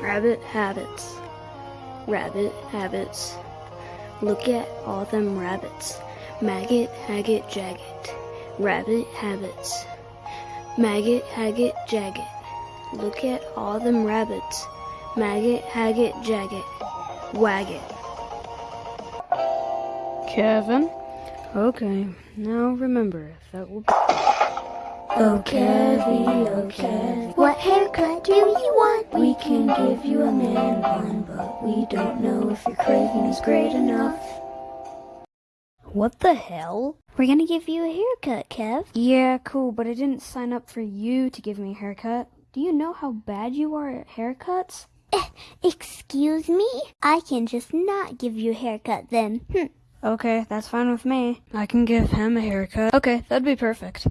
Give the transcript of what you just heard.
Rabbit habits. Rabbit habits. Look at all them rabbits. Maggot, Haggit, Jagged. Rabbit habits. Maggot, Haggit, Jagged. Look at all them rabbits. Maggot, Haggit, Jagged. Waggot. Kevin? Okay, now remember, that will be. Oh, Kevy, oh, Kev. What haircut do you want? We give you a man bun, but we don't know if your craving is great enough. What the hell? We're gonna give you a haircut, Kev. Yeah, cool, but I didn't sign up for you to give me a haircut. Do you know how bad you are at haircuts? Eh, excuse me? I can just not give you a haircut then. Hm. Okay, that's fine with me. I can give him a haircut. Okay, that'd be perfect.